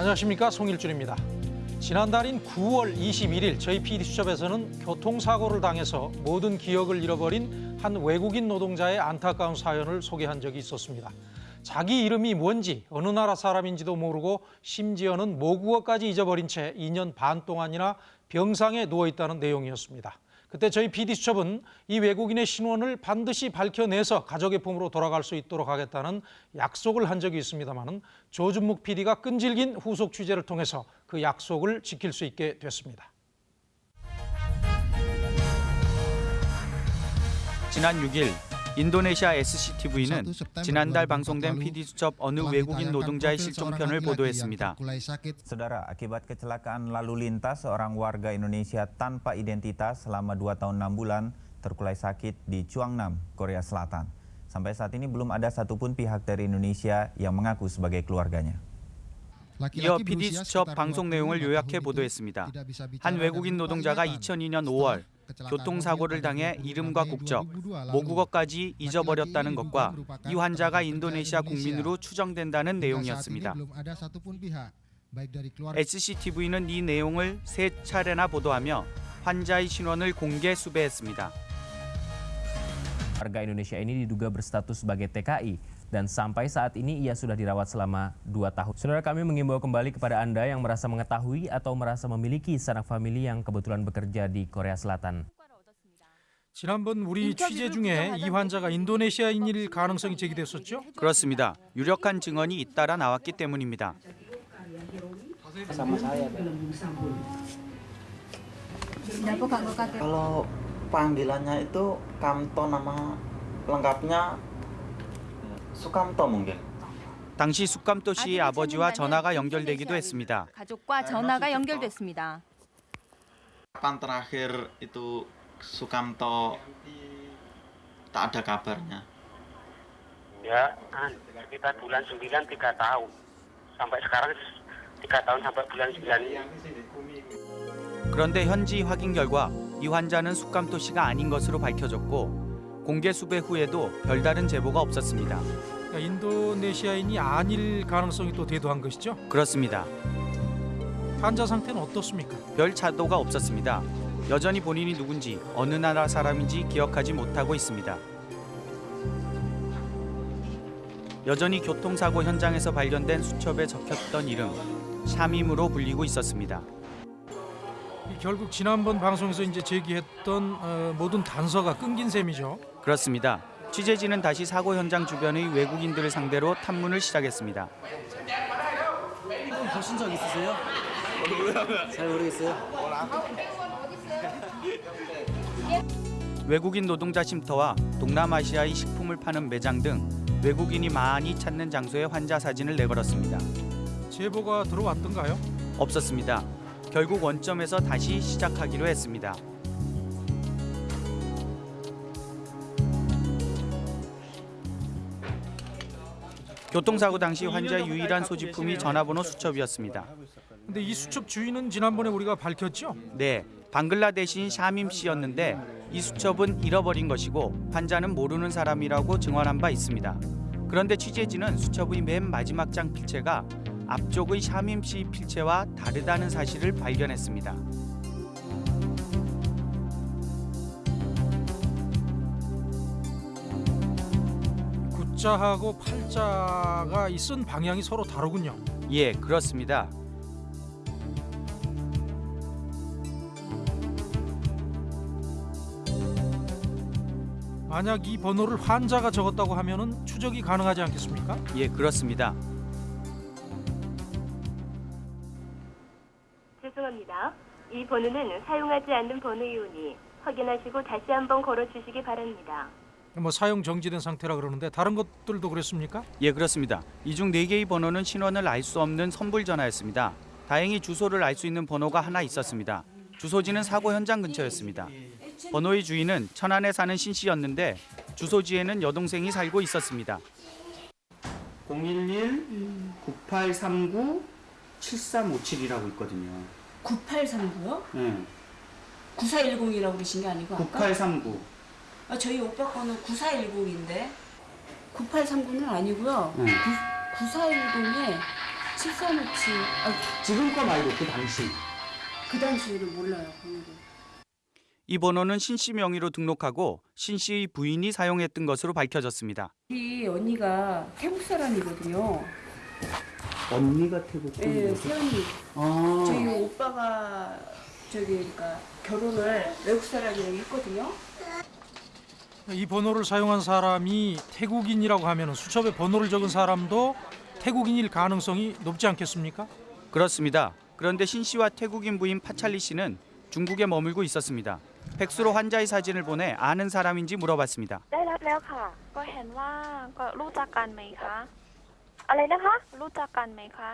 안녕하십니까 송일준입니다. 지난달인 9월 21일 저희 PD수첩에서는 교통사고를 당해서 모든 기억을 잃어버린 한 외국인 노동자의 안타까운 사연을 소개한 적이 있었습니다. 자기 이름이 뭔지 어느 나라 사람인지도 모르고 심지어는 모국어까지 잊어버린 채 2년 반 동안이나 병상에 누워 있다는 내용이었습니다. 그때 저희 PD수첩은 이 외국인의 신원을 반드시 밝혀내서 가족의 품으로 돌아갈 수 있도록 하겠다는 약속을 한 적이 있습니다만 조준묵 PD가 끈질긴 후속 취재를 통해서 그 약속을 지킬 수 있게 됐습니다. 지난 6일 인도네시아 SCTV는 지난달 방송된 PD수첩 어느 외국인 노동자의 실종편을 보도했습니다. Saudara, akibat kecelakaan lalu lintas, seorang warga Indonesia tanpa identitas selama 2 tahun 6 bulan terkulai sakit di Chuangnam, Korea Selatan. Sampai saat ini belum ada satupun pihak dari Indonesia yang mengaku sebagai keluarganya. 이어 PD수첩 방송 내용을 요약해 보도했습니다. 한 외국인 노동자가 2002년 5월 교통사고를 당해 이름과 국적, 모국어까지 잊어버렸다는 것과 이 환자가 인도네시아 국민으로 추정된다는 내용이었습니다. SCTV는 이 내용을 세 차례나 보도하며 환자의 신원을 공개 수배했습니다. Warga Indonesia ini diduga berstatus sebagai TKI dan sampai saat ini ia sudah dirawat selama 2 tahun. Saudara kami mengimbau kembali kepada Anda yang merasa mengetahui atau merasa memiliki sanak famili yang kebetulan bekerja di Korea Selatan. 지난번 우리 취재 중에 이 환자가 인도네시아인일 가능성이 제기됐었죠? 그렇습니다. 유력한 증언이 잇따라 나왔기 때문입니다. Kalau panggilannya itu Kamto nama lengkapnya Sukamto mungkin. 당시 숙감도 씨의 아버지와 전화가 연결되기도 했습니다. 가족과 전화가 연결됐습니다. Kapan terakhir itu Sukamto tak ada kabarnya? Ya, kan, sekitar bulan 9 tiga tahun. Sampai sekarang tiga tahun sampai bulan 9. 그런데 현지 확인 결과 이 환자는 숙감도 씨가 아닌 것으로 밝혀졌고 공개 수배 후에도 별다른 제보가 없었습니다. 인도네시아인이 아닐 가능성이 또 대두한 것이죠? 그렇습니다. 환자 상태는 어떻습니까? 별 차도가 없었습니다. 여전히 본인이 누군지 어느 나라 사람인지 기억하지 못하고 있습니다. 여전히 교통사고 현장에서 발견된 수첩에 적혔던 이름 샤밈으로 불리고 있었습니다. 이 결국 지난번 방송에서 이제 제기했던 어, 모든 단서가 끊긴 셈이죠. 그렇습니다. 취재진은 다시 사고 현장 주변의 외국인들을 상대로 탐문을 시작했습니다. 보신 적 있으세요? 잘 모르겠어요. 외국인 노동자 쉼터와 동남아시아의 식품을 파는 매장 등 외국인이 많이 찾는 장소에 환자 사진을 내걸었습니다. 제보가 들어왔던가요? 없었습니다. 결국 원점에서 다시 시작하기로 했습니다. 교통사고 당시 환자의 유일한 소지품이 전화번호 수첩이었습니다. 근데 이 수첩 주인은 지난번에 우리가 밝혔죠? 네, 방글라데시인 샤밈 씨였는데 이 수첩은 잃어버린 것이고 환자는 모르는 사람이라고 증언한 바 있습니다. 그런데 취재진은 수첩의 맨 마지막 장 필체가 앞쪽의 샤밈 씨 필체와 다르다는 사실을 발견했습니다. 구자하고 팔자가 이쓴 방향이 서로 다르군요. 예, 그렇습니다. 만약 이 번호를 환자가 적었다고 하면은 추적이 가능하지 않겠습니까? 예, 그렇습니다. 죄송합니다. 이 번호는 사용하지 않는 번호이오니 확인하시고 다시 한번 걸어주시기 바랍니다. 뭐 사용 정지된 상태라 그러는데 다른 것들도 그랬습니까? 예, 그렇습니다. 이중 네개의 번호는 신원을 알 수 없는 선불 전화였습니다. 다행히 주소를 알 수 있는 번호가 하나 있었습니다. 주소지는 사고 현장 근처였습니다. 번호의 주인은 천안에 사는 신 씨였는데 주소지에는 여동생이 살고 있었습니다. 011 9839 7357이라고 있거든요. 9839요? 네. 9410이라고 그러신 게 아니고 아까? 9839. 아, 저희 오빠 거는 9410인데 9839는 아니고요. 네. 9410에 7357. 아, 지금 거 말고 그 당시. 그 당시에는 몰라요, 번호를. 이 번호는 신 씨 명의로 등록하고 신 씨의 부인이 사용했던 것으로 밝혀졌습니다. 우리 언니가 태국 사람이거든요. 언니가 태국 예, 분이에요? 세연이. 아. 저희 오빠가 저기 그러니까 결혼을 외국 사람이랑 했거든요. 이 번호를 사용한 사람이 태국인이라고 하면 수첩에 번호를 적은 사람도 태국인일 가능성이 높지 않겠습니까? 그렇습니다. 그런데 신 씨와 태국인 부인 파찰리 씨는 중국에 머물고 있었습니다. 팩스로 환자의 사진을 보내 아는 사람인지 물어봤습니다. อะไรนะคะ รู้จักกันไหมคะ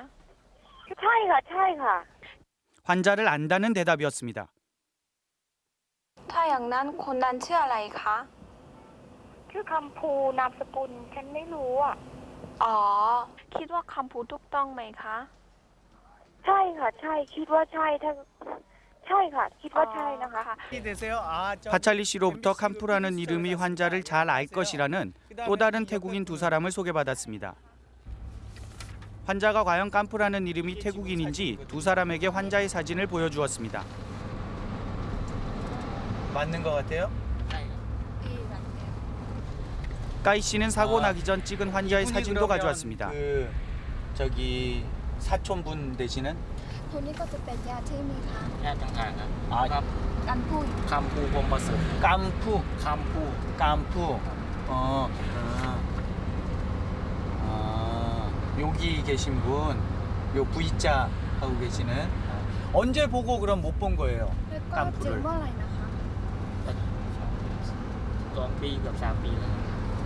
ใช่ค่ะ ใช่ค่ะ 환자를 안다는 대답이었습니다. ถ้าอย่างนั้นคนนั้นชื่ออะไรคะ ชื่อคำภูนามสกุลฉันไม่รู้อ่ะ อ๋อ คิดว่าคำพูดถูกต้องไหมคะ ใช่ค่ะ ใช่ คิดว่าใช่ถ้าใช่ค่ะ คิดว่าใช่นะคะ 파찰리 씨로부터 캄푸라는 이름이 환자를 잘 알 것이라는 또 다른 태국인 두 사람을 소개받았습니다. 환자가 과연 깜프라는 이름이 태국인인지 두 사람에게 환자의 사진을 보여주었습니다. 맞는 것 같아요? 까이 씨는 사고 아, 나기 전 찍은 환자의 사진도 가져왔습니다. 그 저기 사촌분 되시는? 아, 깜푸. 본버스. 깜푸. 깜푸. 깜푸. 어. 아. 아. 여기 계신 분요 V자 하고 계시는 아, 언제 보고 그럼 못 본 거예요? 땀풀을.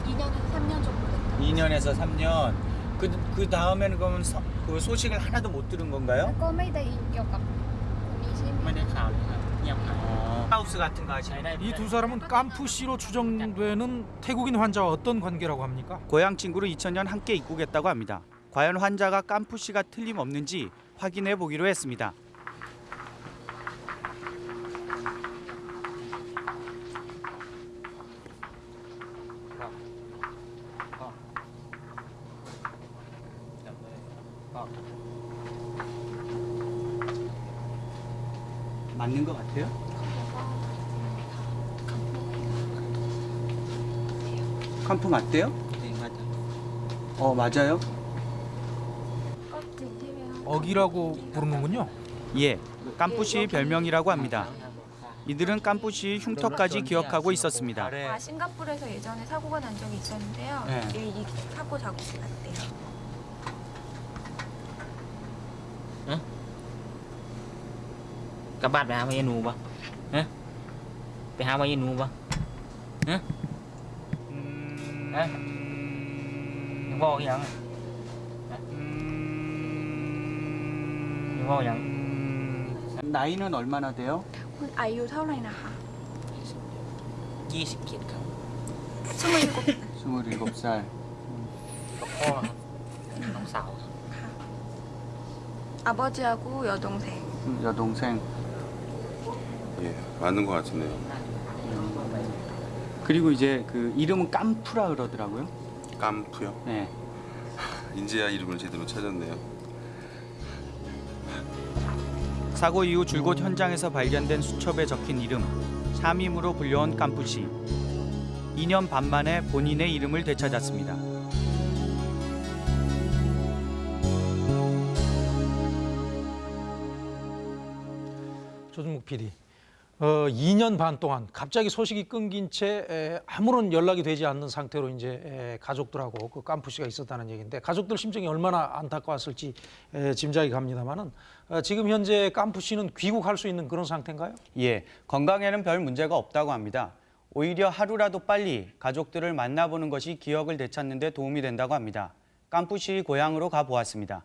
2년에서 3년 정도 됐다. 2년에서 3년. 그, 그 다음에는 그러면 서, 그 소식을 하나도 못 들은 건가요? 그 어. 하우스 같은 거 하시는 이두 사람은 깐푸씨로 추정되는 태국인 환자와 어떤 관계라고 합니까? 고향 친구로 2000년 함께 입국했다고 합니다. 과연 환자가 깜푸 씨가 틀림없는지 확인해 보기로 했습니다. 맞는 것 같아요? 캄푸 맞대요? 네 맞아 어 맞아요? 어기라고 부르는군요. 예, 깜부시 별명이라고 합니다. 이들은 깜부시 흉터까지 기억하고 있었습니다. 아, 아, 싱가포르에서 예전에 사고가 난 적이 있었는데요. 네. 예, 이 사고 자국이 났대요. 응? 그 까밭 왜 하면 얘누 봐? 응? 왜 하면 얘누 봐? 응? 음. 응? 뭐, 이거 그냥. ยังบอกยัง 나이는 얼마나 돼요? คุณอายุเท่าไหร่นะคะ ยี่สิบเจ็ดครับ สมัยก 27살. กับพ่อครับน้องสาวครับ 아버지하고 여동생. 여동생. 예, 맞는 것 같은데요. 그리고 이제 그 이름은 깜푸라 그러더라고요. 깜푸요? 네. 인제야 이름을 제대로 찾았네요. 사고 이후 줄곧 현장에서 발견된 수첩에 적힌 이름 샤밈으로 불려온 씨. 2년 반 만에 본인의 이름을 되찾았습니다. 조준목 PD. 어, 2년 반 동안 갑자기 소식이 끊긴 채 에, 아무런 연락이 되지 않는 상태로 이제 에, 가족들하고 그 깜푸 씨가 있었다는 얘기인데 가족들 심정이 얼마나 안타까웠을지 에, 짐작이 갑니다만은 어, 지금 현재 깜푸 씨는 귀국할 수 있는 그런 상태인가요? 예, 건강에는 별 문제가 없다고 합니다. 오히려 하루라도 빨리 가족들을 만나보는 것이 기억을 되찾는 데 도움이 된다고 합니다. 씨 고향으로 가보았습니다.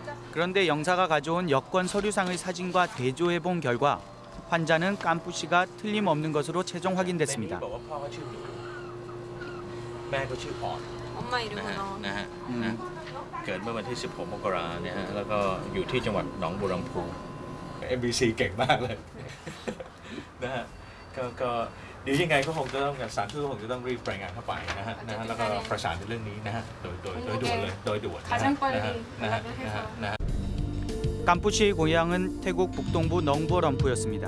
그런데 영사가 가져온 여권 서류상의 사진과 대조해 본 결과 환자는 깐푸 씨가 틀림없는 것으로 최종 확인됐습니다. บอกว่าพ่อเขาชื่อหนูแม่ก็ชื่ออ่อน 엄마 이름은 นะฮะนะเกิดเมื่อวันที่ 16 มกราเนี่ยฮะแล้วก็อยู่ที่จังหวัดหนองบัวลำพู MBC เก่งมากเลย นะฮะก็ก็ เดี๋ยวยังไงก็คงจะต้องสารทูตก็คงจะต้องรีบรายงานเข้าไปนะฮะนะฮะแล้วก็ประสานในเรื่องนี้นะฮะโดยโดยโดยด่วนเลยโดยด่วนนะฮะ 가장 빨리 นะฮะนะฮะนะฮะ 깐푸 씨의 고향은 태국 북동부 넝보럼푸였습니다.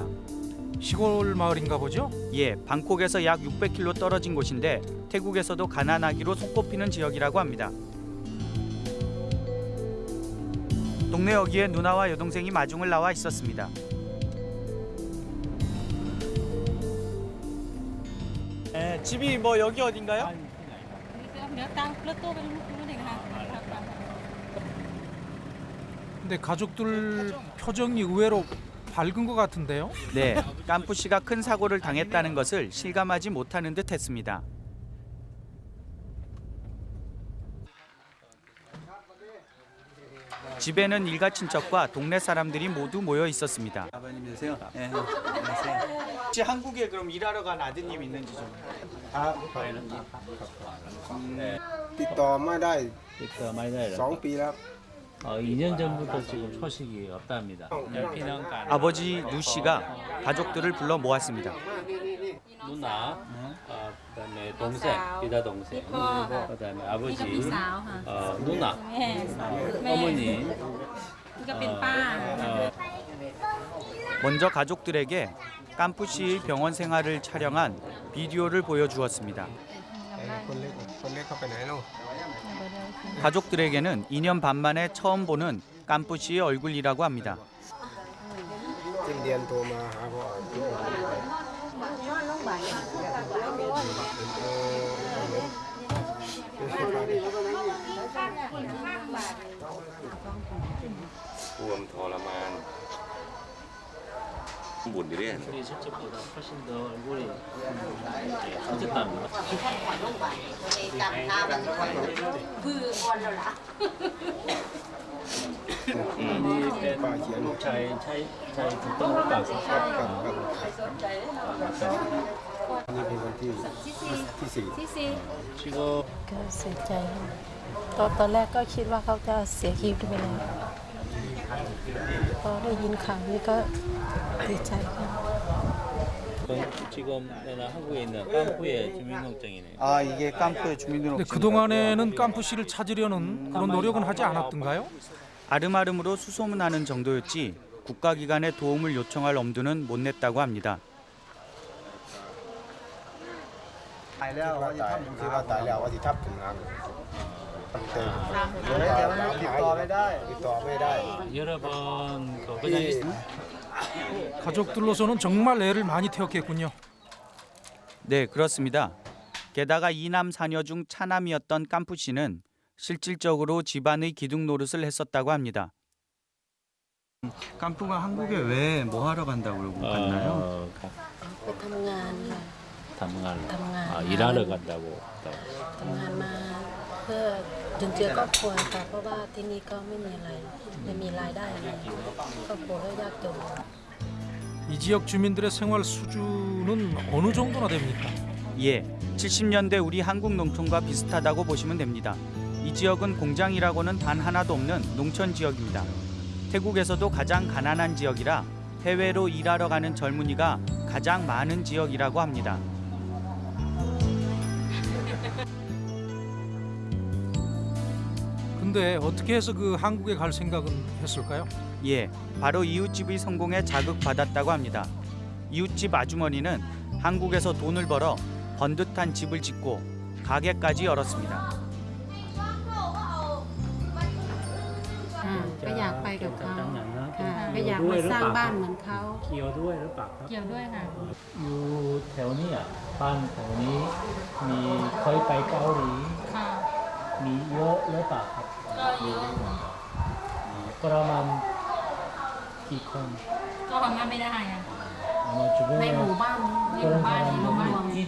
시골 마을인가 보죠? 예, 방콕에서 약 600km 떨어진 곳인데 태국에서도 가난하기로 손꼽히는 지역이라고 합니다. 동네 여기에 누나와 여동생이 마중을 나와 있었습니다. 집이 뭐 여기 어딘가요? 근데 가족들 표정이 의외로 밝은 것 같은데요? 네, 깐푸 씨가 큰 사고를 당했다는 것을 실감하지 못하는 듯 했습니다. 집에는 일가 친척과 동네 사람들이 모두 모여 있었습니다. 아버님이세요? 네, 안녕하세요. 혹시 한국에 그럼 일하러 간 아드님 있는지 좀. ติดต่อไม่ได้ ติดต่อไม่ได้เหรอ สองปีแล้ว 어, 2년 전부터 지금 소식이 없답니다. 피난간 아버지 누 씨가 가족들을 불러 모았습니다. 누나, 어, 그다음에 동생, 기다 동생, 네, 그다음에 아버지, 어, 누나, 네. 어머니. 어, 어, 먼저 가족들에게 깐푸시 병원 생활을 촬영한 비디오를 보여주었습니다. 가족들에게는 2년 반 만에 처음 보는 깐푸시의 얼굴이라고 합니다. บุญดิเรียน 우리 실제보다 훨씬 더 얼굴이 커졌답니다. นี่เป็นลูกชายใช้ใช้ถูกต้องหรือเปล่าครับ นี่เป็นวันที่ที่สี่ ซีซี 지금 ก็เสียใจตอนตอนแรกก็คิดว่าเขาจะเสียชีวิตไปแล้ว พอได้ยินข่าวนี้ก็ดีใจค่ะ 지금 내가 한국에 있는 깐푸의 주민등록증이네요. 아 이게 깐푸의 근데 그동안에는 깐푸 씨를 찾으려는 그런 노력은 하지 않았던가요? 아름아름으로 수소문하는 정도였지 국가기관의 도움을 요청할 엄두는 못 냈다고 합니다. ตายแล้วว่าจะทำคือว่าตายแล้วว่าจะทับถึงงาน 오늘 결혼을 빚도하다빚도하다여러분 가족들로서는 정말 애를 많이 태웠겠군요. 네, 그렇습니다. 게다가 이남 사녀 중 차남이었던 깜푸 씨는 실질적으로 집안의 기둥 노릇을 했었다고 합니다. 깜푸가 한국에 왜 뭐 하러 간다고 그러고 갔나요? 어, 가- ไปทำงานค่ะ 일하러 간다고 담관만. 그... จุนเจือครอบครัวค่ะเพราะว่าที่นี่ก็ไม่มีอะไรไม่มีรายได้อะไรครอบครัวก็ยากจน 이 지역 주민들의 생활 수준은 어느 정도나 됩니까? 예, 70년대 우리 한국 농촌과 비슷하다고 보시면 됩니다. 이 지역은 공장이라고는 단 하나도 없는 농촌 지역입니다. 태국에서도 가장 가난한 지역이라 해외로 일하러 가는 젊은이가 가장 많은 지역이라고 합니다. 근데 어떻게 해서 그 한국에 갈 생각은 했을까요? 예, 바로 이웃집이 성공에 자극받았다고 합니다. 이웃집 아주머니는 한국에서 돈을 벌어 번듯한 집을 짓고 가게까지 열었습니다. 아, กไปกับเขา ตั้งอย่างนะ ค่ะก็อยากมาสร้างบ้านเหมือนเขา เกี่ยวด้วยหรือเปล่าครับ เกี่ยวด้วยค่ะ อยู่แถวนี้อ่ะบ้านแถวนี้มีเคยไปเกาหลี ค่ะ มีเยอะหรือเปล่าครับ ก็เยอะ ประมาณกี่คน ก็ทำงานไม่ได้อะ อามาจุ ในหมู่บ้านในหมู่บ้านในหมู่บ้านรวม ที่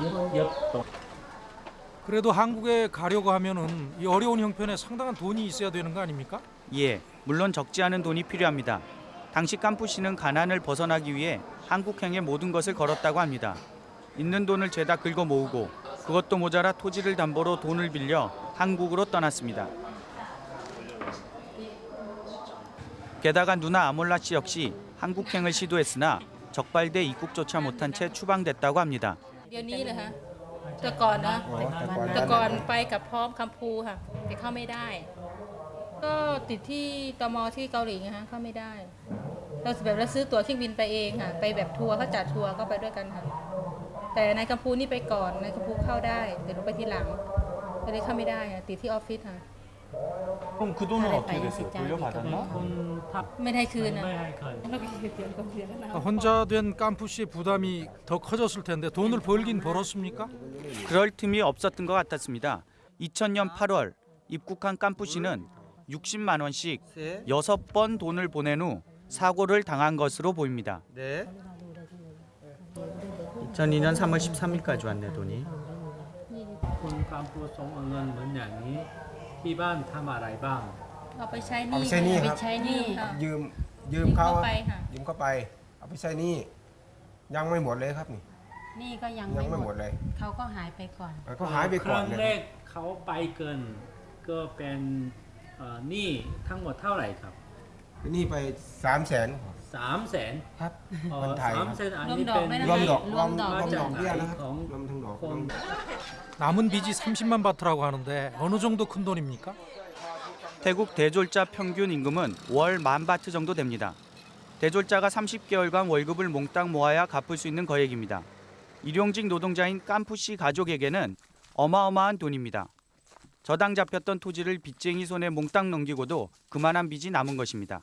เยอะเยอะตก 그래도 한국에 가려고 하면은 이 어려운 형편에 상당한 돈이 있어야 되는 거 아닙니까? 예, 물론 적지 않은 돈이 필요합니다. 당시 깜푸 씨는 가난을 벗어나기 위해 한국행의 모든 것을 걸었다고 합니다. 있는 돈을 죄다 긁어 모으고 그것도 모자라 토지를 담보로 돈을 빌려 한국으로 떠났습니다. 게다가 누나 아몰라 씨 역시 한국행을 시도했으나 적발돼 입국조차 못한 채 추방됐다고 합니다. เดี๋ยวนี้เหรอฮะแต่ก่อนนะ อ๋อแต่ก่อน แต่ก่อนไปกับพร้อมคำพูค่ะแต่เข้าไม่ได้ ก็ติดที่ตมที่เกาหลีไงฮะเข้าไม่ได้ เราแบบเราซื้อตั๋วเครื่องบินไปเองค่ะ ไปแบบทัวร์เขาจัดทัวร์ก็ไปด้วยกันค่ะ แต่นายกัมพูนี่ไปก่อนนายกัมพูเข้าได้แต่หนูไปทีหลังก็เลยเข้าไม่ได้ค่ะติดที่ออฟฟิศค่ะ 그럼 그 돈은 어떻게 됐어요? 돌려받았나? 돈밥 혼자 된 깐푸 씨의 부담이 더 커졌을 텐데 돈을 벌긴 벌었습니까? 그럴 틈이 없었던 것 같았습니다. 2000년 8월 입국한 깐푸 씨는 60만 원씩 6번 돈을 보낸 후 사고를 당한 것으로 보입니다. 네. 2002년 3월 13일까지 왔네 돈이. 깐푸 송은 원장이 เงินเหมือนอย่างนี้ที่บ้านทำอะไรบ้าง เอาไปใช้หเอานี้ไปใช้หนี้ไปครับใช้หนี้ค่ะ ยืมยืมเขายืมเข้าไปค่ะ ยืมเข้าไป เอาไปใช้หนี้ยังไม่หมดเลยครับนี่นี่ก็ยังยังไม่ไม่หหมมดดเลยเขาก็หายไปก่อนก็หายไปคก่อนรั้งเลยแรกเขาไปเกินก็เป็นเอ่อหนี้ทั้งหมดเท่าไหร่ครับหนี่ไปสามแสน สามแสน ครับ เอ่อ คนไทย สาม ครับ แสนอันนี้เป็น รวมดอกรวม รวมดอก รวมดอกเบี้ย จาก นะครับ ของ รวมทั้งดอก คน 남은 빚이 30만 바트라고 하는데 어느 정도 큰 돈입니까? 태국 대졸자 평균 임금은 월 만 바트 정도 됩니다. 대졸자가 30개월간 월급을 몽땅 모아야 갚을 수 있는 거액입니다. 일용직 노동자인 깜푸 씨 가족에게는 어마어마한 돈입니다. 저당 잡혔던 토지를 빚쟁이 손에 몽땅 넘기고도 그만한 빚이 남은 것입니다.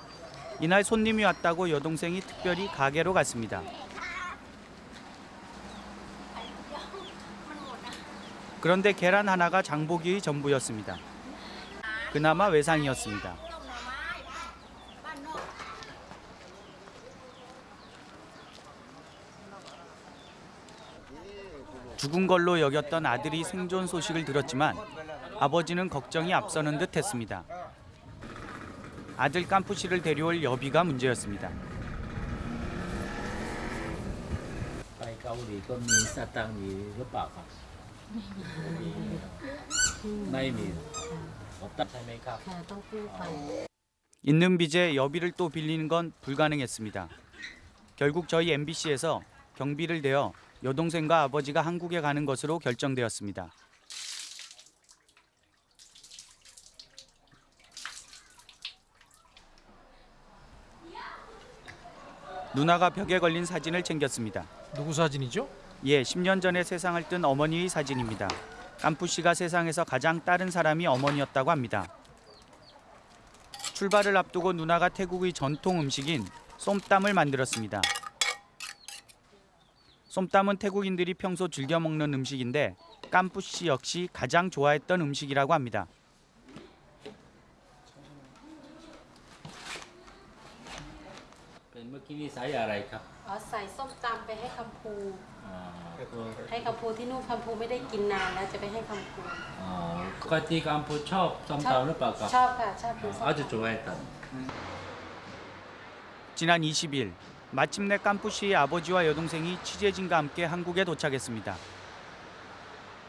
이날 손님이 왔다고 여동생이 특별히 가게로 갔습니다. 그런데 계란 하나가 장보기의 전부였습니다. 그나마 외상이었습니다. 죽은 걸로 여겼던 아들이 생존 소식을 들었지만 아버지는 걱정이 앞서는 듯 했습니다. 아들 깜푸시를 데려올 여비가 문제였습니다. 있는 빚에 여비를 또 빌리는 건 불가능했습니다. 결국 저희 MBC에서 경비를 대어 여동생과 아버지가 한국에 가는 것으로 결정되었습니다. 누나가 벽에 걸린 사진을 챙겼습니다. 누구 사진이죠? 예, 10년 전에 세상을 뜬 어머니의 사진입니다. 깜푸 씨가 세상에서 가장 따른 사람이 어머니였다고 합니다. 출발을 앞두고 누나가 태국의 전통 음식인 쏨땀을 만들었습니다. 쏨땀은 태국인들이 평소 즐겨 먹는 음식인데 깜푸 씨 역시 가장 좋아했던 음식이라고 합니다. เป็นเมื่อกี้นี่ใส่อะไรครับ อ๋อใส่ส้มตำไปให้คำพู อ๋อ ให้คำพูที่นู่นคำพูไม่ได้กินนานแล้วจะไปให้คำพู อ๋อปกติกัมพูชอบส้มตำหรือเปล่าครับ ชอบค่ะชอบกินส้ม อาจจะ좋아했다 지난 20일 마침내 깜푸 씨의 아버지와 여동생이 취재진과 함께 한국에 도착했습니다.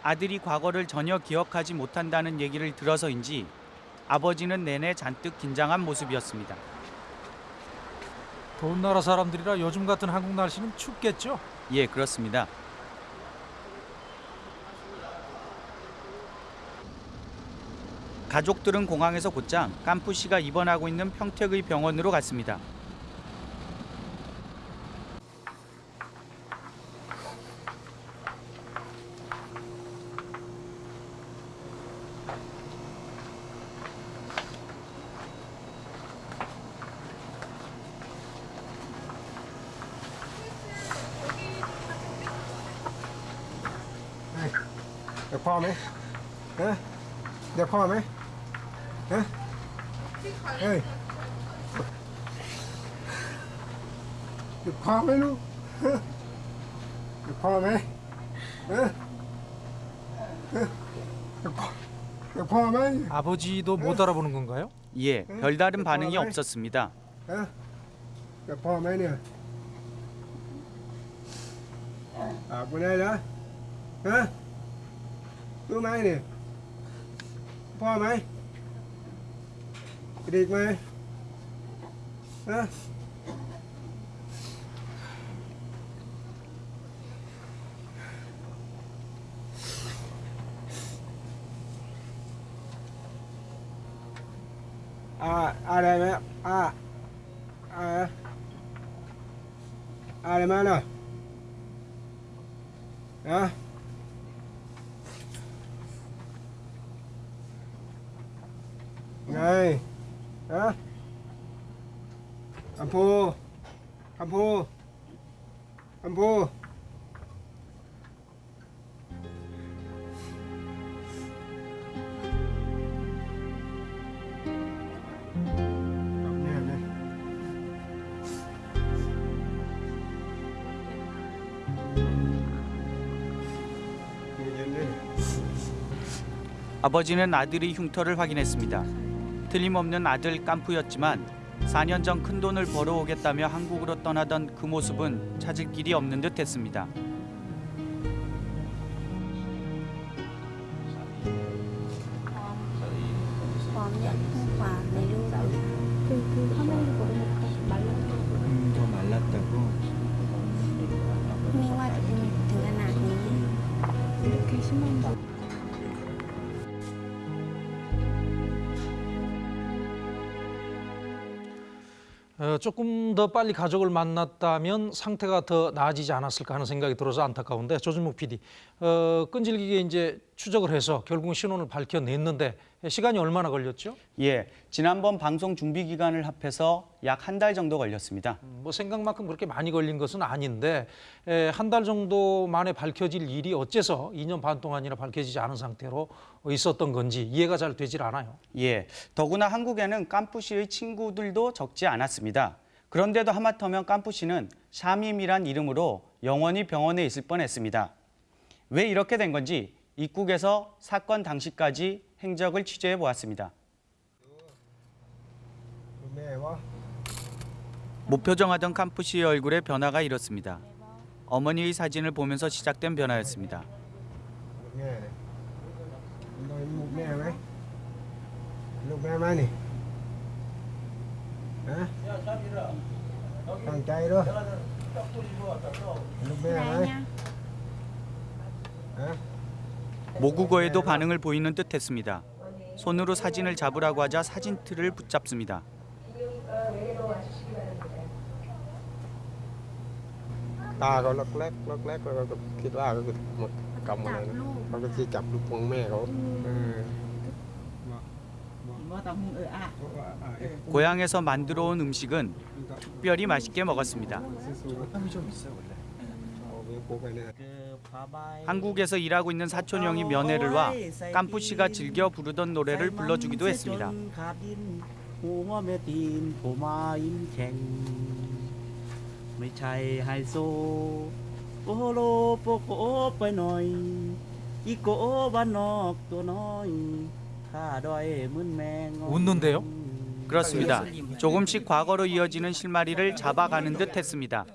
아들이 과거를 전혀 기억하지 못한다는 얘기를 들어서인지 아버지는 내내 잔뜩 긴장한 모습이었습니다. 더운 나라 사람들이라 요즘 같은 한국 날씨는 춥겠죠? 예, 그렇습니다. 가족들은 공항에서 곧장 깜푸 씨가 입원하고 있는 평택의 병원으로 갔습니다. 에? 에이. 밤에는? 예? 밤에? 예? 에? 밤에? 아버지도 못 알아보는 건가요? 예, 별다른 반응이 없었습니다. 밤에는? 아버지라? 에? 또 많이? 밤에? điệt mà à. à à đây mẹ. À à. À đây mẹ rồi đó. Đây. 간포 간포 간포. 아버지는 아들의 흉터를 확인했습니다. 틀림없는 아들 깐푸였지만 4년 전 큰돈을 벌어오겠다며 한국으로 떠나던 그 모습은 찾을 길이 없는 듯했습니다. 조금 더 빨리 가족을 만났다면 상태가 더 나아지지 않았을까 하는 생각이 들어서 안타까운데 조준목 PD. 어, 끈질기게 이제 추적을 해서 결국 신원을 밝혀냈는데 시간이 얼마나 걸렸죠? 예, 지난번 방송 준비 기간을 합해서 약 한 달 정도 걸렸습니다. 뭐 생각만큼 그렇게 많이 걸린 것은 아닌데 한 달 정도 만에 밝혀질 일이 어째서 2년 반 동안이나 밝혀지지 않은 상태로 있었던 건지 이해가 잘 되질 않아요. 예, 더구나 한국에는 깐푸 씨의 친구들도 적지 않았습니다. 그런데도 하마터면 깐푸 씨는 샤밈이란 이름으로 영원히 병원에 있을 뻔했습니다. 왜 이렇게 된 건지 입국에서 사건 당시까지 행적을 취재해 보았습니다. 무표정하던 캄프 씨의 얼굴에 변화가 이렇습니다. 어머니의 사진을 보면서 시작된 변화였습니다. 모국어에도 반응을 보이는 듯했습니다. 손으로 사진을 잡으라고 하자 사진 틀을 붙잡습니다. 고향에서 만들어 온 음식은 특별히 맛있게 먹었습니다. 한국에서 일하고 있는 사촌 형이 면회를 와 깐푸 씨가 즐겨 부르던 노래를 불러주기도 했습니다. 웃는데요? 그렇습니다. 조금씩 과거로 이어지는 실마리를 잡아가는 듯 했습니다.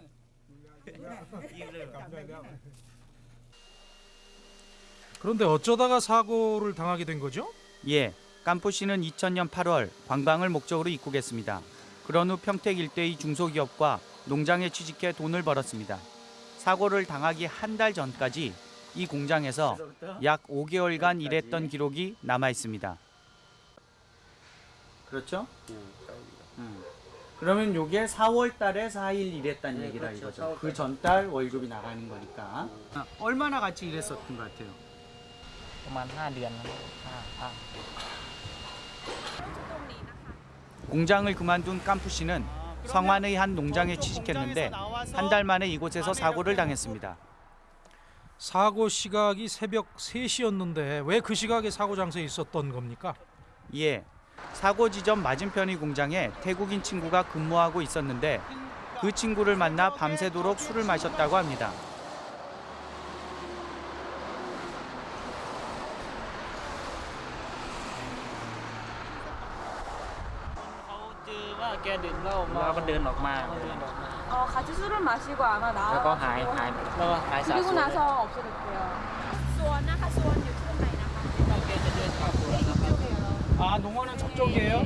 그런데 어쩌다가 사고를 당하게 된 거죠? 예, 깐푸 씨는 2000년 8월 관광을 목적으로 입국했습니다. 그런 후 평택 일대의 중소기업과 농장에 취직해 돈을 벌었습니다. 사고를 당하기 한 달 전까지 이 공장에서 약 5개월간 일했던 기록이 남아 있습니다. 그렇죠? 음. 그러면 요게 4월 달에 4일 일했다는 네, 얘기라 그렇죠. 이거죠. 4월 그 전달 월급이 나가는 거니까. 얼마나 같이 일했었던 것 같아요? ประมาณ 5 เดือนนะห้าห้า 공장을 그만둔 깐푸 씨는 성안의 한 농장에 취직했는데 한 달 만에 이곳에서 사고를 당했습니다. 사고 시각이 새벽 3시였는데 왜 그 시각에 사고 장소에 있었던 겁니까? 예, 사고 지점 맞은편의 공장에 태국인 친구가 근무하고 있었는데 그 친구를 만나 밤새도록 술을 마셨다고 합니다. 어, 같이 술을 마시고 아마 나와. Nó có hại hại Nó có hại xả 그리고 나서 수원 유튜브 아 농원은 저쪽이에요?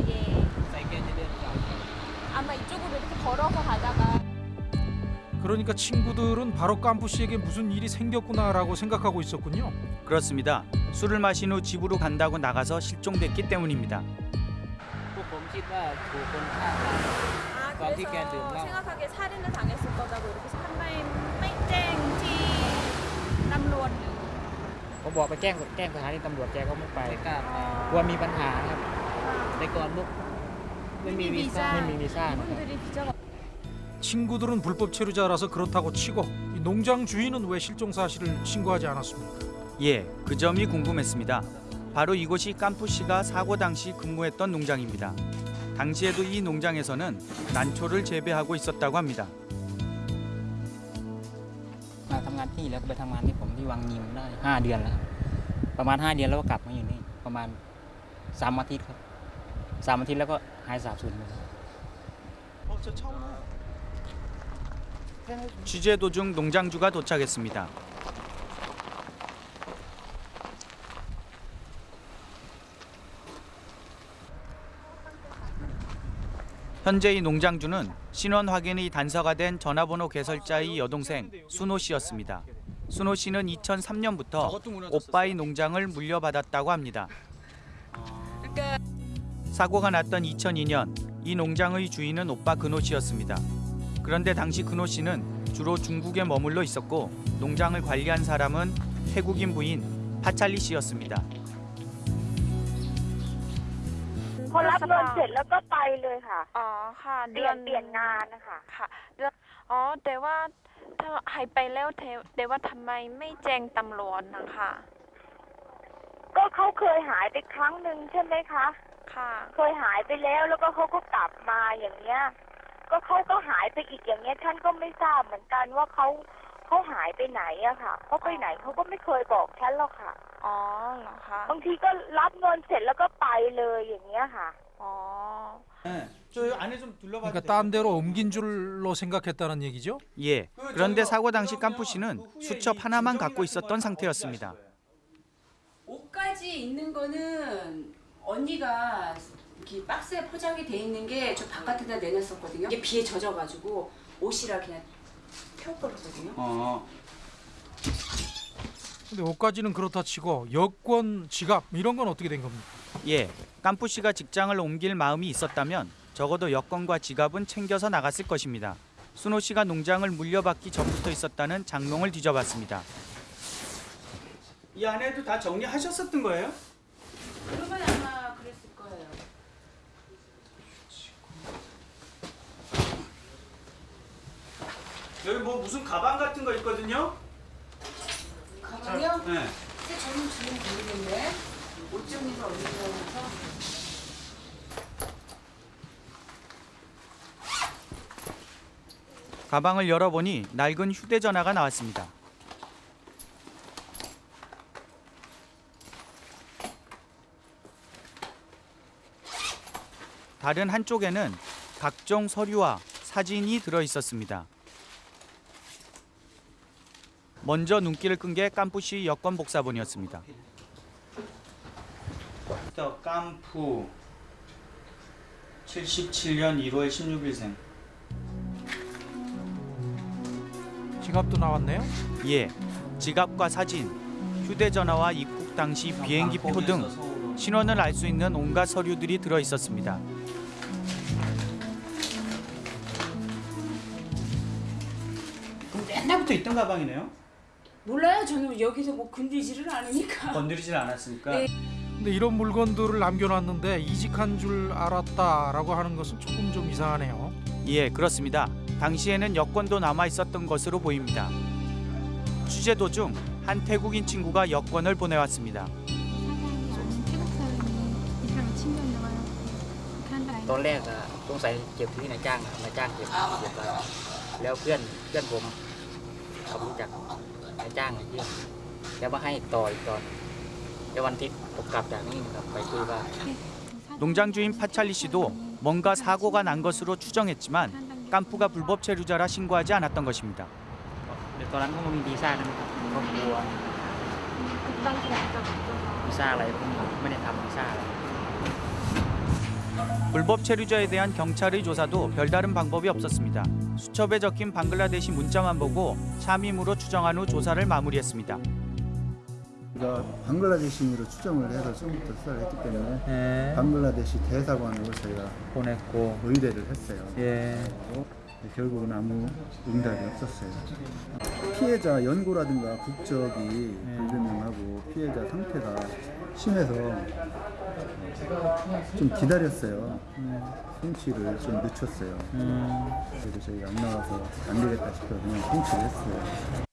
아마 이쪽으로 이렇게 걸어서 가다가 그러니까 친구들은 바로 깜푸 씨에게 무슨 일이 생겼구나라고 생각하고 있었군요. 그렇습니다. 술을 마신 후 집으로 간다고 나가서 실종됐기 때문입니다. พวกผมคิดว่าถูกคนฆ่าตาย 아, ตอนที่แกดื่มเห 그래서 ล้า 생각하기에 살인을 당했을 거다고 이렇게 한마디 맹땡티 남루원 ผมบอกไปแจ้งแจ้งสถานีตำรวจแกก็ไม่ไปกล้ากลัวมีปัญหาครับแต่ก่อนพวกไม่มีวีซ่าไม่มีวีซ่านะครับ 이분들이 비자가 친구들은 불법 체류자라서 그렇다고 치고 이 농장 주인은 왜 실종 사실을 신고하지 않았습니까? 예, 그 점이 궁금했습니다. 바로 이곳이 깜푸 씨가 사고 당시 근무했던 농장입니다. 당시에도 이 농장에서는 난초를 재배하고 있었다고 합니다. มาทำงานที่แล้วก็ไปทำงานที่ผมที่วังยิมได้ห้าเดือนแล้วครับประมาณห้าเดือนแล้วก็กลับมาอยู่นี่ประมาณสามอาทิตย์ครับสามอาทิตย์แล้วก็หายสาบสูญไปเลย 취재 도중 농장주가 도착했습니다. 현재 이 농장주는 신원 확인이 단서가 된 전화번호 개설자의 여동생 순호 씨였습니다. 순호 씨는 2003년부터 오빠의 농장을 물려받았다고 합니다. 사고가 났던 2002년 이 농장의 주인은 오빠 근호 씨였습니다. 그런데 당시 근호 씨는 주로 중국에 머물러 있었고 농장을 관리한 사람은 태국인 부인 파찰리 씨였습니다. พอรับเงินเสร็จแล้วก็ไปเลยค่ะ อ๋อค่ะ เปลี่ยนเปลี่ยนงานนะคะค่ะ เดือนอ๋อ แต่ว่าถ้าหายไปแล้วเทแต่ว่าทำไมไม่แจ้งตำรวจนะคะ ก็เขาเคยหายไปครั้งหนึ่งใช่ไหมคะ ค่ะ เคยหายไปแล้วแล้วก็เขาก็กลับมาอย่างเงี้ย ก็เขาก็หายไปอีกอย่างเงี้ยท่านก็ไม่ทราบเหมือนกันว่าเขาเขาหายไปไหนอะค่ะเขาไปไหนเขาก็ไม่เคยบอกฉันหรอกค่ะ อ๋อเหรอคะ บางทีก็รับเงินเสร็จแล้วก็ไปเลยอย่างเงี้ยค่ะ อ๋อ 저 안에 좀 둘러봐도 그러니까 딴 데로 옮긴 줄로 생각했다는 얘기죠? 예. 그런데 사고 당시 깜푸 씨는 수첩 하나만 갖고 있었던 상태였습니다. 옷까지 있는 거는 언니가 이렇게 박스에 포장이 돼 있는 게 저 바깥에다 내놨었거든요. 이게 비에 젖어가지고 옷이라 그냥 태워버렸거든요. 어. 근데 옷까지는 그렇다 치고 여권, 지갑 이런 건 어떻게 된 겁니까? 예. 깜푸 씨가 직장을 옮길 마음이 있었다면 적어도 여권과 지갑은 챙겨서 나갔을 것입니다. 순호 씨가 농장을 물려받기 전부터 있었다는 장롱을 뒤져봤습니다. 이 안에도 다 정리하셨었던 거예요? 그러면 아마 그랬을 거예요. 여기 뭐 무슨 가방 같은 거 있거든요? 가방이요? 네. 근데 저는 지금 모르겠네. 옷 정리가 어디서 나서 가방을 열어보니 낡은 휴대전화가 나왔습니다. 다른 한쪽에는 각종 서류와 사진이 들어 있었습니다. 먼저 눈길을 끈게 깜푸시 여권 복사본이었습니다. 더 깜푸 77년 1월 16일생 지갑도 나왔네요. 예, 지갑과 사진, 휴대전화와 입국 당시 비행기 표 등 신원을 알 수 있는 온갖 서류들이 들어 있었습니다. 그럼 옛날부터 있던 가방이네요? 몰라요. 저는 여기서 뭐 건들지를 않으니까. 건드리질 않았으니까 네. 근데 이런 물건들을 남겨놨는데 이직한 줄 알았다라고 하는 것은 조금 좀 이상하네요. 예, 그렇습니다. 당시에는 여권도 남아 있었던 것으로 보입니다. 취재 도중 한한 태국인 친구가 여권을 보내왔습니다. ตอนแรกอะสงสัยเก็บที่นายจ้างอะนายจ้างเก็บเก็บไว้แล้วเพื่อนเพื่อนผมเขารู้จักนายจ้างเยี่ยมแล้วมาให้ต่ออีกตอนแล้ววันอาที่ผมกลับจากนี่ครับไปคุยว่า 농장 주인 파찰리 씨도 뭔가 사고가 난 것으로 추정했지만 깐푸가 불법 체류자라 신고하지 않았던 것입니다. เดี๋ยวตอนนั้นเขาไม่มีวีซ่านะครับเขากลัววีซ่าอะไรผมไม่ได้ทำวีซ่าอะไร 불법 체류자에 대한 경찰의 조사도 별다른 방법이 없었습니다. 수첩에 적힌 방글라데시 문자만 보고 샤밈으로 추정한 후 조사를 마무리했습니다. 우리가 방글라데시인으로 추정을 해서 처음부터 수사를 했기 때문에 네. 방글라데시 대사관으로 저희가 보냈고 의뢰를 했어요. 예. 그리고 결국은 아무 응답이 없었어요. 피해자 연고라든가 국적이 불분명하고 피해자 상태가 심해서 좀 기다렸어요. 송치를 좀 늦췄어요. 그래서 저희가 안 나와서 안 되겠다 싶어서 그냥 송치를 했어요.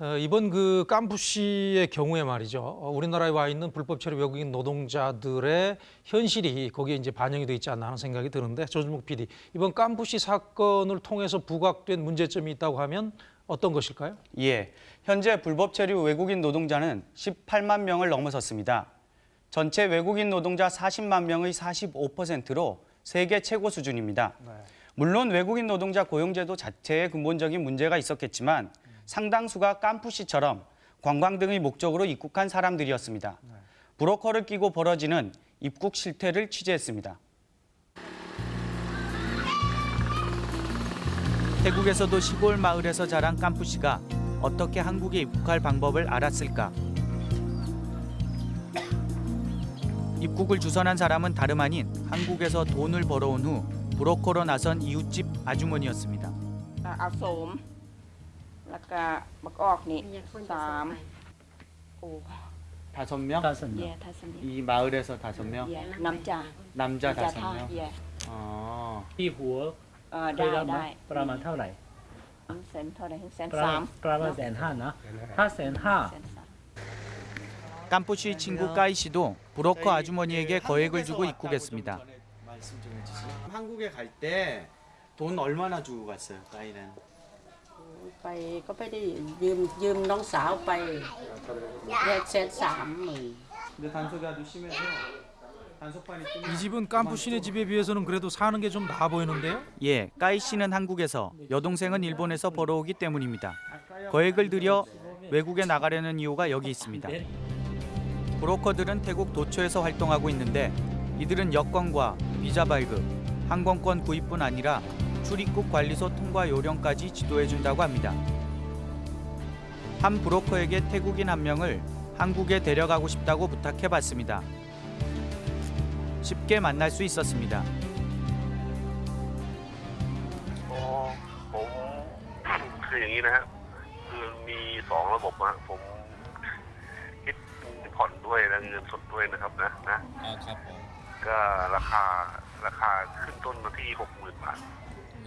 어, 이번 그 깐푸 씨의 경우에 말이죠. 어, 우리나라에 와 있는 불법 체류 외국인 노동자들의 현실이 거기에 이제 반영이 돼 있지 않나 하는 생각이 드는데 조준목 PD 이번 씨 사건을 통해서 부각된 문제점이 있다고 하면 어떤 것일까요? 예, 현재 불법 체류 외국인 노동자는 18만 명을 넘어섰습니다. 전체 외국인 노동자 40만 명의 45%로 세계 최고 수준입니다. 물론 외국인 노동자 고용제도 자체에 근본적인 문제가 있었겠지만 상당수가 깐푸시처럼 관광 등의 목적으로 입국한 사람들이었습니다. 브로커를 끼고 벌어지는 입국 실태를 취재했습니다. 태국에서도 시골 마을에서 자란 깐푸시가 어떻게 한국에 입국할 방법을 알았을까? 입국을 주선한 사람은 다름 아닌 한국에서 돈을 벌어온 후 브로커로 나선 이웃집 아주머니였습니다. 아, 아, แล้วก็บักออกนี่สามโอ้ 다섯 명? 예 다섯 명 이 마을에서 다섯 명? 예 남자 남자 다섯 타 명? 예 อ๋อ ที่หัว เออ เค ได้ ยรับไหม ได้ ประมาณเท่าไหร่ แสนเท่าไหร่แสน ประ สา มาณ ม ประมาณแสนห้านะ ถ้าแสนห้า 깐푸시 친구 까이 씨도 브로커 아주머니에게 거액을 주고 입국했습니다. 말씀 좀 해주세요. 한국에 갈 때 돈 얼마나 주고 갔어요, 까이는? ไปก็ไปได้ยืมยืมน้องสาวไปได้แสนสามหมื่น 근데 단속이 아주 심해서 단속반이 이 집은 깐푸 씨네 집에 비해서는 그래도 사는 게 좀 나아 보이는데요? 예, 까이 씨는 한국에서, 여동생은 일본에서 벌어오기 때문입니다. 거액을 들여 외국에 나가려는 이유가 여기 있습니다. 브로커들은 태국 도처에서 활동하고 있는데 이들은 여권과 비자 발급, 항공권 구입뿐 아니라 출입국 관리소 통과 요령까지 지도해준다고 합니다. 한 브로커에게 태국인 한 명을 한국에 데려가고 싶다고 부탁해봤습니다. 쉽게 만날 수 있었습니다. อ๋อผมคืออย่างนี้นะฮะคือมีสองระบบนะผมคิดผ่อนด้วยและเงินสดด้วยนะครับนะนะครับ ผม ก็ราคาราคาขึ้นต้นมาที่หกหมื่นบาท เลิก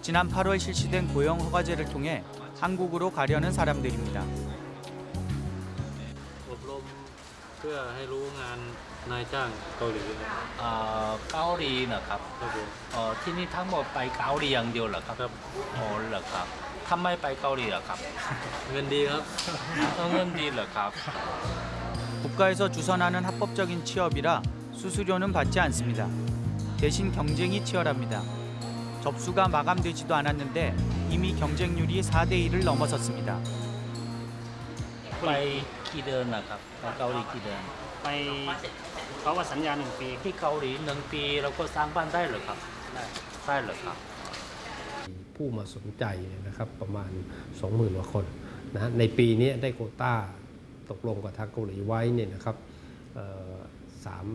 지난 8월 실시된 고용 허가제를 통해 한국으로 가려는 사람들입니다. อบรมเพื่อให้รู้งานนายจ้างเกาหลีครับ อ่าเกาหลีนะครับ ครับผม เอ่อที่นี่ทั้งหมดไปเกาหลีอย่างเดียวเหรอครับ ครับ โอ้เหรอครับทำไมไปเกาหลีเหรอครับ เงินดีครับ เออเงินดีเหรอครับ 국가에서 주선하는 합법적인 취업이라 수수료는 받지 않습니다. 대신 경쟁이 치열합니다. 접수가 마감되지도 않았는데 이미 경쟁률이 4대 1을 넘어섰습니다. ไปกี่เดือนนะครับไปเกาหลีกี่เดือน ไปเขาว่าสัญญาหนึ่งปี ที่เกาหลีหนึ่งปีเราก็สร้างบ้านได้เหรอครับได้เหรอครับ ผู้มาสนใจนะครับประมาณ 20,000กว่าคน นะฮะในปีนี้ได้โควต้าตกลงกับทางเกาหลีไว้เนี่ยนะครับเอ่อสาม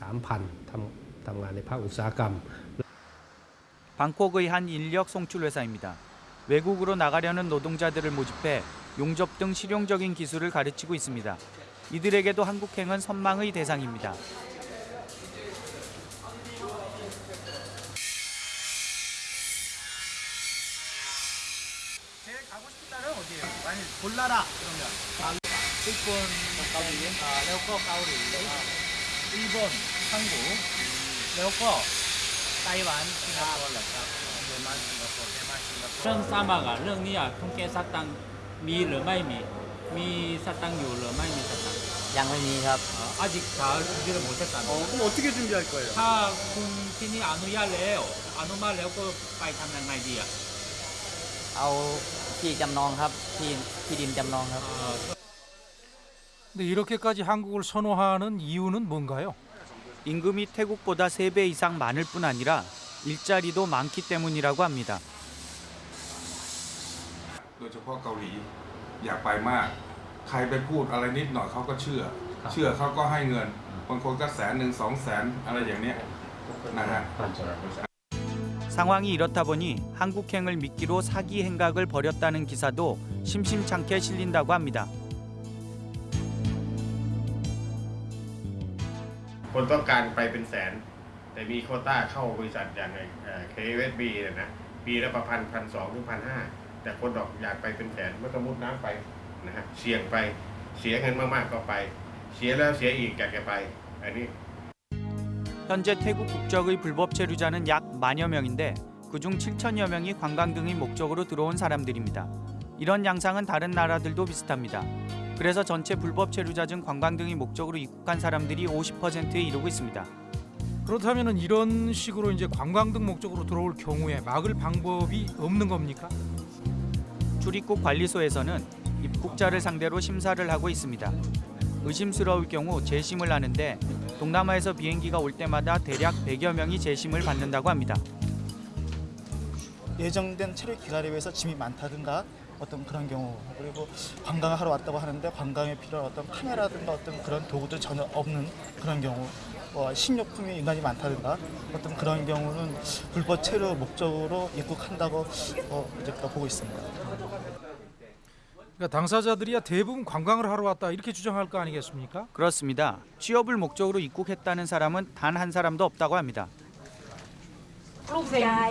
สามพันทำทำงานในภาคอุตสาหกรรม 방콕의 한 인력 송출 회사입니다. 외국으로 나가려는 노동자들을 모집해 용접 등 실용적인 기술을 가르치고 있습니다. 이들에게도 한국행은 선망의 대상입니다. 제일 가고 싶은 나라는 어디예요? 만약 골라라 그러면 아, 일본, 가오리, 아, 레오코, 가오리, 일본, 한국, 레오코, 타이완, 싱가포르, 대만, 싱가포르, 대만, 싱가포르. เรื่องสร้างมากอะเรื่องนี้อะทุ่งแกสตังค์มีหรือไม่มี มีสตังค์อยู่หรือไม่มีสตังค์ ยังไม่มีครับ 아, 아직 다 준비를 못했다는 어, 그럼 어떻게 준비할 거예요? ถ้าคุณที่นี่อนุญาตแล้วอนุมัติแล้วก็ไปทำยังไงดีอะ เอาที่จำนองครับที่ที่ดินจำนองครับ 근데 이렇게까지 한국을 선호하는 이유는 뭔가요? 임금이 태국보다 3배 이상 많을 뿐 아니라 일자리도 많기 때문이라고 합니다. 상황이 이렇다 보니 한국행을 미끼로 사기 행각을 벌였다는 기사도 심심찮게 실린다고 합니다. คนต้องการไปเป็นแสน แต่มีโควต้าเข้าบริษัทอย่างเคเวสบีเนี่ยนะปีละประพันพันสองถึงพันห้าแต่คนดอกอยากไปเป็นแสนไม่ต้องมุดน้ำไปนะฮะเสี่ยงไปเสียเงินมากๆก็ไป เสียแล้วเสียอีกอยากจะไป อันนี้ 현재 태국 국적의 불법 체류자는 약 만여 명인데 그중 7천여 명이 관광 등의 목적으로 들어온 사람들입니다. 이런 양상은 다른 나라들도 비슷합니다. 그래서 전체 불법 체류자 중 관광 등의 목적으로 입국한 사람들이 50%에 이르고 있습니다. 그렇다면 이런 식으로 이제 관광 등 목적으로 들어올 경우에 막을 방법이 없는 겁니까? 출입국 관리소에서는 입국자를 상대로 심사를 하고 있습니다. 의심스러울 경우 재심을 하는데 동남아에서 비행기가 올 때마다 대략 100여 명이 재심을 받는다고 합니다. 예정된 체류 기간에 비해서 짐이 많다든가 어떤 그런 경우 그리고 관광을 하러 왔다고 하는데 관광에 필요한 어떤 카메라든가 어떤 그런 도구들 전혀 없는 그런 경우 뭐 식료품이 인간이 많다든가 어떤 그런 경우는 불법 체류 목적으로 입국한다고 어, 이제 보고 있습니다. 그러니까 당사자들이야 대부분 관광을 하러 왔다 이렇게 주장할 거 아니겠습니까? 그렇습니다. 취업을 목적으로 입국했다는 사람은 단 한 사람도 없다고 합니다. ลูกชาย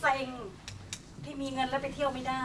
เซ็งที่มีเงินแล้วไปเที่ยวไม่ได้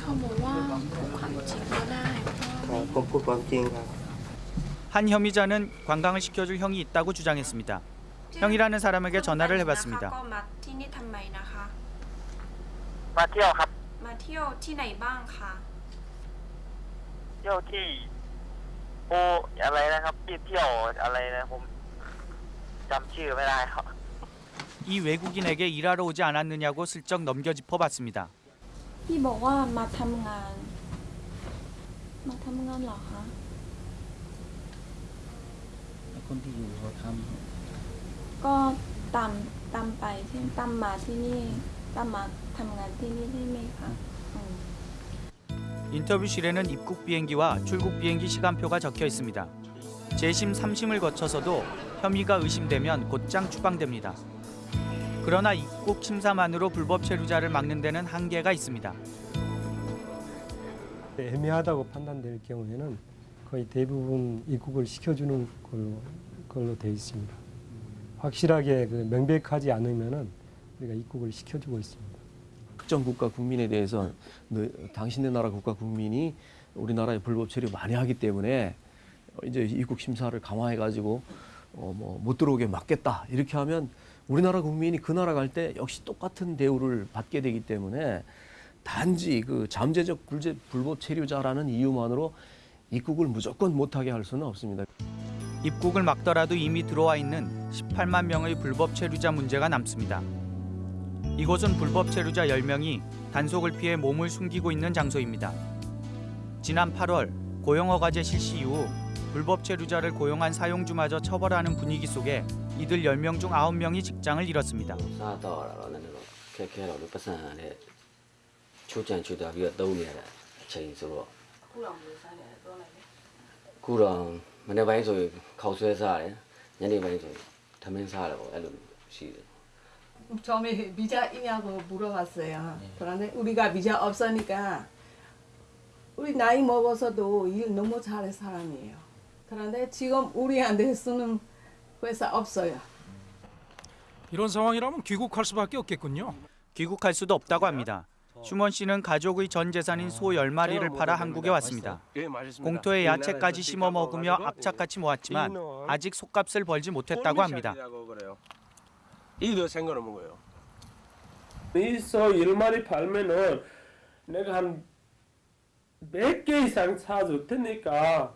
เขาบอกว่าพูดความจริงก็ได้ ครับผมพูดความจริงครับ 한 혐의자는 관광을 시켜줄 형이 있다고 주장했습니다. 형이라는 사람에게 전화를 해봤습니다. ก็มาที่นี่ทำไมนะคะ มาเที่ยวครับ มาเที่ยวที่ไหนบ้างคะ เที่ยวที่โออะไรนะครับที่เที่ยวอะไรนะผมจำชื่อไม่ได้ครับ 이 외국인에게 일하러 오지 않았느냐고 슬쩍 넘겨짚어봤습니다. พี่บอกว่ามาทำงาน มาทำงานเหรอคะ คนที่อยู่เขาท ก็ตามตามไปใช่ไหมตามมาที่นี่ตามมาทำงานที่นี่ใช่ไหมคะอืม 인터뷰실에는 입국 비행기와 출국 비행기 시간표가 적혀 있습니다. 재심 3심을 거쳐서도 혐의가 의심되면 곧장 추방됩니다. 그러나 입국 심사만으로 불법 체류자를 막는 데는 한계가 있습니다. 애매하다고 판단될 경우에는 거의 대부분 입국을 시켜주는 걸로, 걸로 되어 있습니다. 확실하게 그 명백하지 않으면은 우리가 입국을 시켜주고 있습니다. 특정 국가 국민에 대해서 너, 당신네 나라 국가 국민이 우리나라에 불법 체류 많이 하기 때문에 이제 입국 심사를 강화해 가지고 어, 뭐 못 들어오게 막겠다 이렇게 하면 우리나라 국민이 그 나라 갈 때 역시 똑같은 대우를 받게 되기 때문에 단지 그 잠재적 불제, 불법 체류자라는 이유만으로 입국을 무조건 못하게 할 수는 없습니다. 입국을 막더라도 이미 들어와 있는 18만 명의 불법 체류자 문제가 남습니다. 이곳은 불법 체류자 10명이 단속을 피해 몸을 숨기고 있는 장소입니다. 지난 8월 고용허가제 실시 이후 불법 체류자를 고용한 사용주마저 처벌하는 분위기 속에 이들 10명 중 9명이 직장을 잃었습니다. 처음에 비자 있냐고 물어봤어요. 그런데 우리가 비자 없으니까 우리 나이 먹어서도 일 너무 잘해 사람이에요. 그런데 지금 우리한테 쓰는 회사 없어요. 이런 상황이라면 귀국할 수밖에 없겠군요. 귀국할 수도 없다고 합니다. 슈먼 씨는 가족의 전 재산인 소 10마리를 팔아 한국에 왔습니다. 공터에 야채까지 심어 먹으며 악착같이 모았지만 아직 속값을 벌지 못했다고 합니다. 이도 생각을 먹어요. 이소 1마리 팔면은 내가 한 100개 이상 사줄 테니까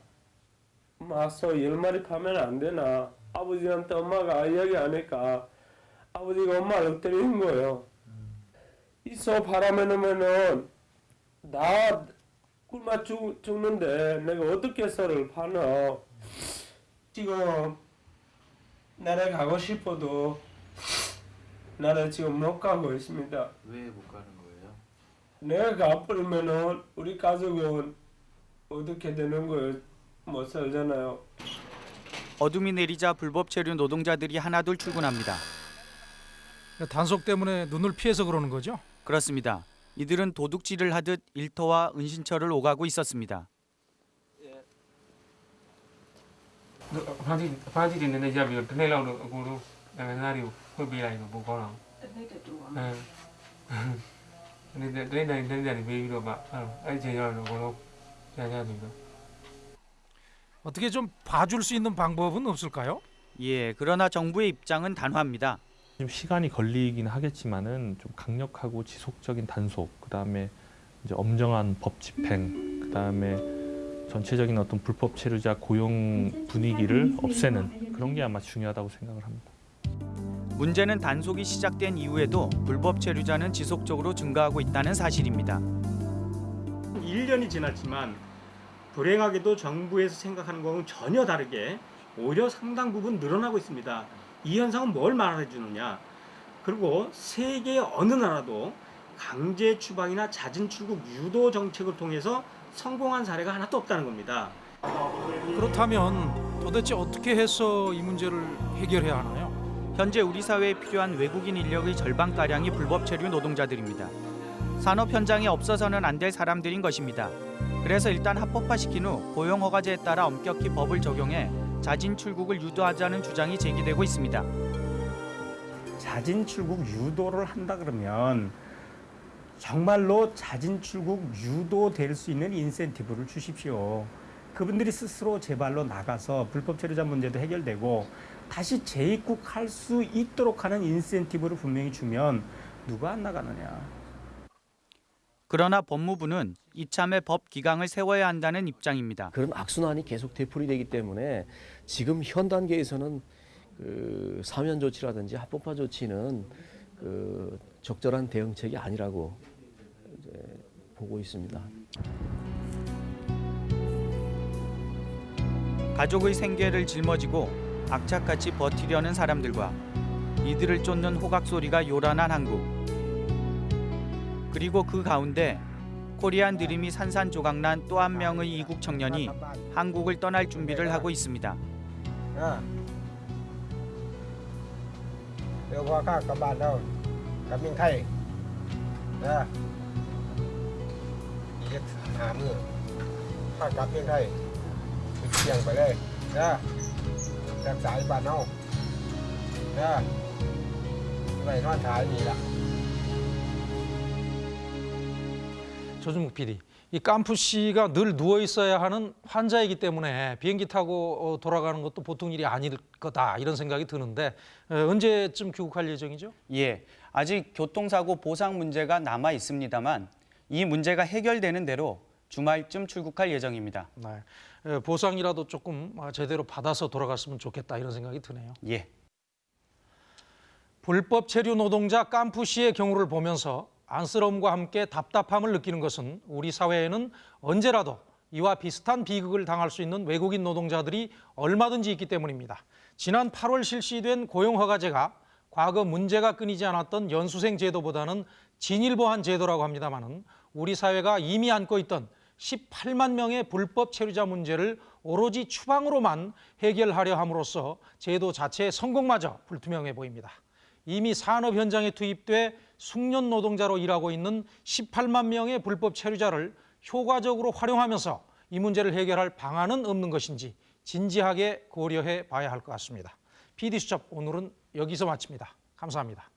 마소 10마리 파면 안 되나 아버지한테 엄마가 이야기 하니까 아버지가 엄마를 때리는 거예요. 이소 팔아면은 나 굶어 죽, 죽는데 내가 어떻게 소를 파나 지금 나를 가고 싶어도 나는 지금 못 가고 있습니다. 왜 못 가는 거예요? 내가 가버리면은 우리 가족은 어떻게 되는 거예요? 못 살잖아요. 어둠이 내리자 불법 체류 노동자들이 하나둘 출근합니다. 단속 때문에 눈을 피해서 그러는 거죠? 그렇습니다. 이들은 도둑질을 하듯 일터와 은신처를 오가고 있었습니다. 어떻게 좀 봐줄 수 있는 방법은 없을까요? 예, 그러나 정부의 입장은 단호합니다. 좀 시간이 걸리긴 하겠지만은 좀 강력하고 지속적인 단속, 그다음에 이제 엄정한 법 집행, 그다음에 전체적인 어떤 불법 체류자 고용 분위기를 없애는 그런 게 아마 중요하다고 생각을 합니다. 문제는 단속이 시작된 이후에도 불법 체류자는 지속적으로 증가하고 있다는 사실입니다. 1년이 지났지만 불행하게도 정부에서 생각하는 거는 전혀 다르게 오히려 상당 부분 늘어나고 있습니다. 이 현상은 뭘 말해 주느냐? 그리고 세계 어느 나라도 강제 추방이나 잦은 출국 유도 정책을 통해서 성공한 사례가 하나도 없다는 겁니다. 그렇다면 도대체 어떻게 해서 이 문제를 해결해야 하나요? 현재 우리 사회에 필요한 외국인 인력의 절반가량이 불법 체류 노동자들입니다. 산업 현장에 없어서는 안 될 사람들인 것입니다. 그래서 일단 합법화시킨 후 고용허가제에 따라 엄격히 법을 적용해 자진 출국을 유도하자는 주장이 제기되고 있습니다. 자진 출국 유도를 한다 그러면 정말로 자진 출국 유도될 수 있는 인센티브를 주십시오. 그분들이 스스로 제발로 나가서 불법 체류자 문제도 해결되고 다시 재입국할 수 있도록 하는 인센티브를 분명히 주면 누가 안 나가느냐. 그러나 법무부는 이참에 법 기강을 세워야 한다는 입장입니다. 그런 악순환이 계속 되풀이되기 때문에 지금 현 단계에서는 그 사면 조치라든지 합법화 조치는 그 적절한 대응책이 아니라고 보고 있습니다. 가족의 생계를 짊어지고 악착같이 버티려는 사람들과 이들을 쫓는 호각 소리가 요란한 한국. 그리고 그 가운데 코리안 드림이 산산조각난 또 한 명의 이국 청년이 한국을 떠날 준비를 하고 있습니다. 조준국 PD, 이 깜프 씨가 늘 누워 있어야 하는 환자이기 때문에 비행기 타고 어, 돌아가는 것도 보통 일이 아닐 거다 이런 생각이 드는데 어, 언제쯤 귀국할 예정이죠? 예, 아직 교통사고 보상 문제가 남아 있습니다만 이 문제가 해결되는 대로 주말쯤 출국할 예정입니다. 네. 에, 보상이라도 조금 아, 제대로 받아서 돌아갔으면 좋겠다 이런 생각이 드네요. 예. 불법 체류 노동자 깜푸 씨의 경우를 보면서 안쓰러움과 함께 답답함을 느끼는 것은 우리 사회에는 언제라도 이와 비슷한 비극을 당할 수 있는 외국인 노동자들이 얼마든지 있기 때문입니다. 지난 8월 실시된 고용허가제가 과거 문제가 끊이지 않았던 연수생 제도보다는 진일보한 제도라고 합니다마는 우리 사회가 이미 안고 있던 18만 명의 불법 체류자 문제를 오로지 추방으로만 해결하려 함으로써 제도 자체의 성공마저 불투명해 보입니다. 이미 산업 현장에 투입돼 숙련 노동자로 일하고 있는 18만 명의 불법 체류자를 효과적으로 활용하면서 이 문제를 해결할 방안은 없는 것인지 진지하게 고려해 봐야 할 것 같습니다. PD수첩 오늘은 여기서 마칩니다. 감사합니다.